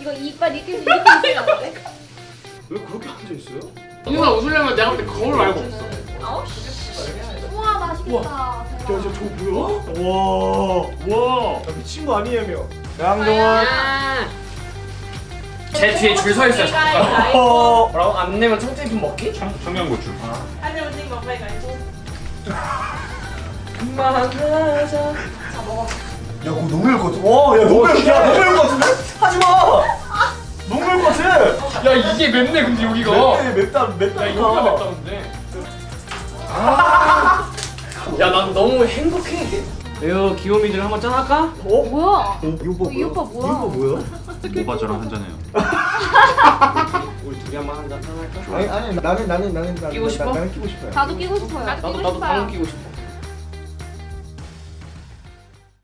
이거 이빨 이렇게 이렇게 있으면? 왜 그렇게 앉아 있어요? 누나 웃으려면 내가 볼때 거울 말고 없어. 아홉 우와 맛있겠다. 대박. 저, 저 뭐야? 와, 와, 야, 미친 거 아니에요? 양정원 제 뒤에 줄 서 있어요. 잠깐. 어, 뭐라고? 안 내면 청태균 먹기? 청, 청양고추. 그만하자. 야, 그거 너무 매울 것 같아. 와, 야, 너무 매울, 야, 너무 것 같은데? 하 야 이게 맵네 근데 여기가. 맵다, 맵다, 맵다. 야 이거가 맵다는데. 아. 야난 너무 행복해. 에어 귀요미들 한번 짠할까? 어? 뭐야? 이 오빠 이 오빠 뭐야? 이 오빠 뭐야? 오빠 저랑 한잔해요. 우리 둘이 한번 한잔 짠할까? 아니, 아니, 나는, 나는, 나는, 나는, 끼고 싶어? 나는 끼고 싶어요. 나도 끼고 싶어요. 나도 나도 방금 끼고 싶어.